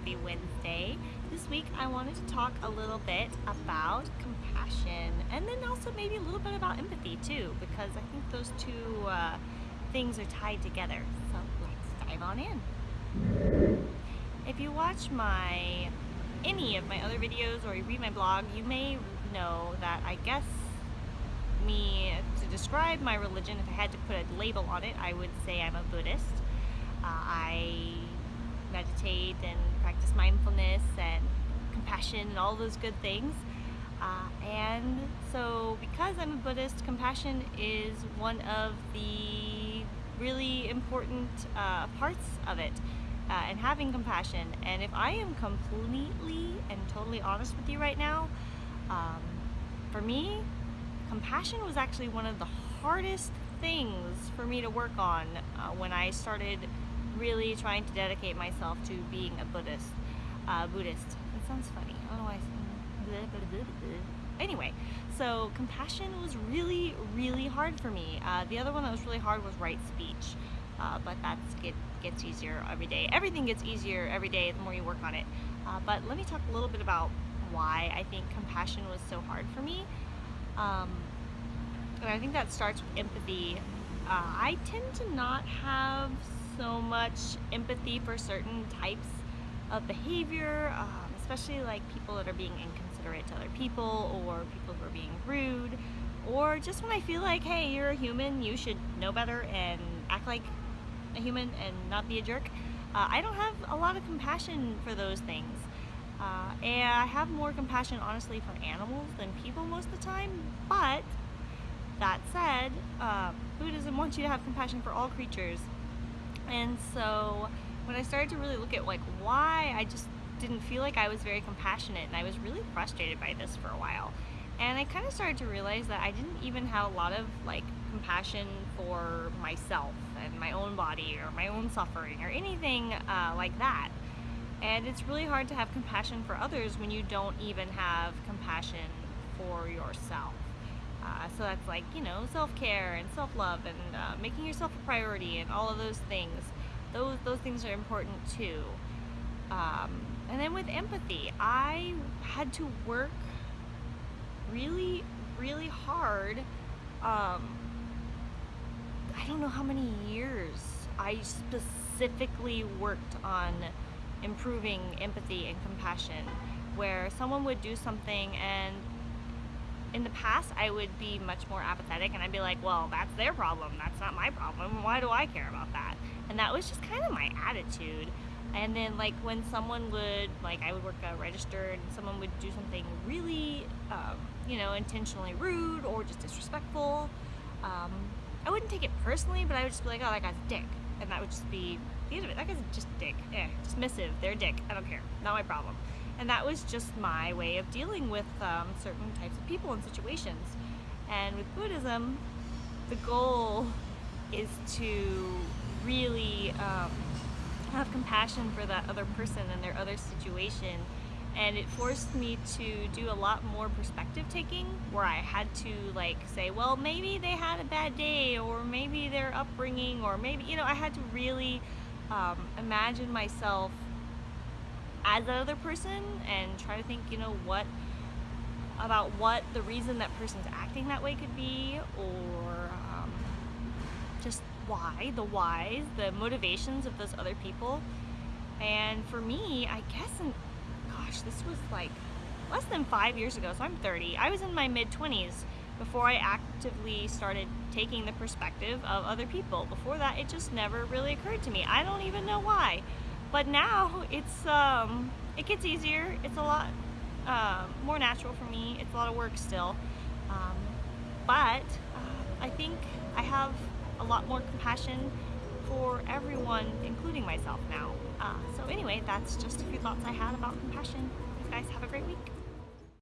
Happy Wednesday. This week I wanted to talk a little bit about compassion and then also maybe a little bit about empathy too because I think those two uh, things are tied together. So let's dive on in. If you watch my any of my other videos or you read my blog, you may know that I guess me to describe my religion, if I had to put a label on it, I would say I'm a Buddhist. Uh, I meditate and practice mindfulness and compassion and all those good things. Uh, and so because I'm a Buddhist, compassion is one of the really important uh, parts of it. Uh, and having compassion. And if I am completely and totally honest with you right now, um, for me, compassion was actually one of the hardest things for me to work on uh, when I started really trying to dedicate myself to being a Buddhist. Uh, Buddhist. It sounds funny. I don't know why. Anyway, so compassion was really, really hard for me. Uh, the other one that was really hard was right speech, uh, but that get, gets easier every day. Everything gets easier every day the more you work on it. Uh, but let me talk a little bit about why I think compassion was so hard for me. Um, and I think that starts with empathy. Uh, I tend to not have so much empathy for certain types of behavior, um, especially like people that are being inconsiderate to other people or people who are being rude or just when I feel like, hey, you're a human, you should know better and act like a human and not be a jerk. Uh, I don't have a lot of compassion for those things. Uh, and I have more compassion, honestly, for animals than people most of the time. But that said, uh, Buddhism wants you to have compassion for all creatures. And so when I started to really look at like why I just didn't feel like I was very compassionate and I was really frustrated by this for a while. And I kind of started to realize that I didn't even have a lot of like compassion for myself and my own body or my own suffering or anything uh, like that. And it's really hard to have compassion for others when you don't even have compassion for yourself. Uh, so that's like, you know, self-care and self-love and uh, making yourself a priority and all of those things. Those, those things are important too. Um, and then with empathy, I had to work really, really hard. Um, I don't know how many years I specifically worked on improving empathy and compassion where someone would do something and in the past I would be much more apathetic and I'd be like well that's their problem that's not my problem why do I care about that and that was just kind of my attitude and then like when someone would like I would work a register and someone would do something really um, you know intentionally rude or just disrespectful um, I wouldn't take it personally but I would just be like oh that guy's a dick and that would just be the end of it. That guy's just dick. Eh, dismissive. They're a dick. I don't care. Not my problem. And that was just my way of dealing with um, certain types of people and situations. And with Buddhism, the goal is to really um, have compassion for that other person and their other situation and it forced me to do a lot more perspective taking where I had to like say well maybe they had a bad day or maybe their upbringing or maybe you know I had to really um, imagine myself as that other person and try to think you know what about what the reason that person's acting that way could be or um, just why the whys the motivations of those other people and for me I guess in gosh, this was like less than five years ago, so I'm 30. I was in my mid 20s before I actively started taking the perspective of other people. Before that, it just never really occurred to me. I don't even know why. But now it's um, it gets easier. It's a lot uh, more natural for me. It's a lot of work still. Um, but uh, I think I have a lot more compassion for everyone, including myself now. Uh, so anyway, that's just a few thoughts I had about compassion. You guys have a great week.